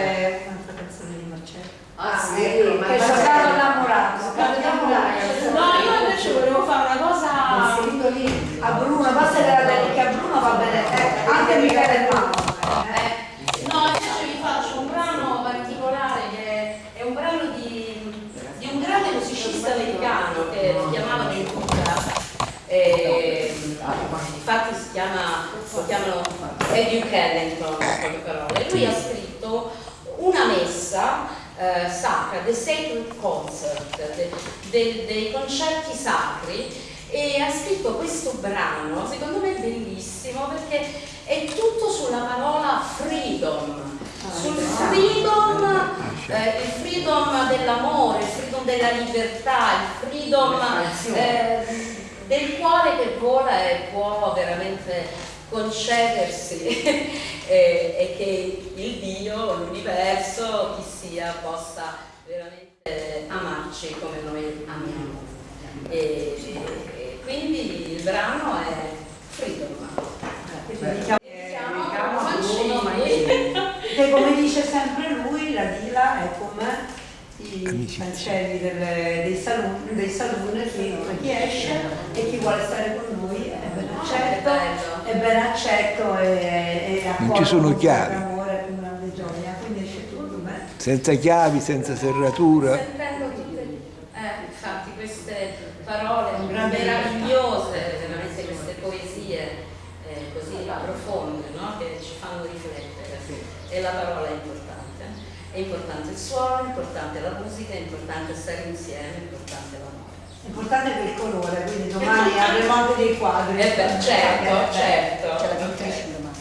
dedicare un'altra canzone di Marcello. Ah, sì, ecco, ma che è. Soldato innamorato. No, io invece volevo fare una cosa... Ho scritto lì a Bruno, basta che la dedichi a Bruno va bene, eh, anche Michele Mano. Eh, no, invece vi faccio un brano particolare che è un brano di, di un grande musicista americano che si chiamava Cooper. Eh, infatti si chiama, lo chiamano Eddie Kennington, con poche parole. Lui ha scritto una messa eh, sacra, The Sacred Concert, de- de- dei concerti sacri e ha scritto questo brano, secondo me bellissimo perché è tutto sulla parola freedom, sul freedom, eh, il freedom dell'amore, il freedom della libertà, il freedom eh, del cuore che vola e può veramente concedersi e, e che il Dio, l'universo, chi sia, possa veramente amarci come noi amiamo. E, e quindi il brano è Freedom. Quindi diciamo, diciamo. Che come dice sempre lui, la Dila è come i Amicizia. Cancelli delle- dei saloon, dei saloon che chi esce e chi vuole stare con noi è ben accetto, bello. è ben accetto e, e Non ci sono chiavi. amore con grande gioia, quindi esce tutto bene. Senza chiavi, senza serratura. Sentendo tutte eh, infatti queste parole meravigliose, veramente queste poesie eh, così profonde no? che ci fanno riflettere. E la parola è importante. È importante il suono, è importante la musica, è importante stare insieme, è importante l'amore. È il colore, quindi domani avremo anche dei quadri. Eh beh, certo, Eh, certo. C'è la pittrice domani.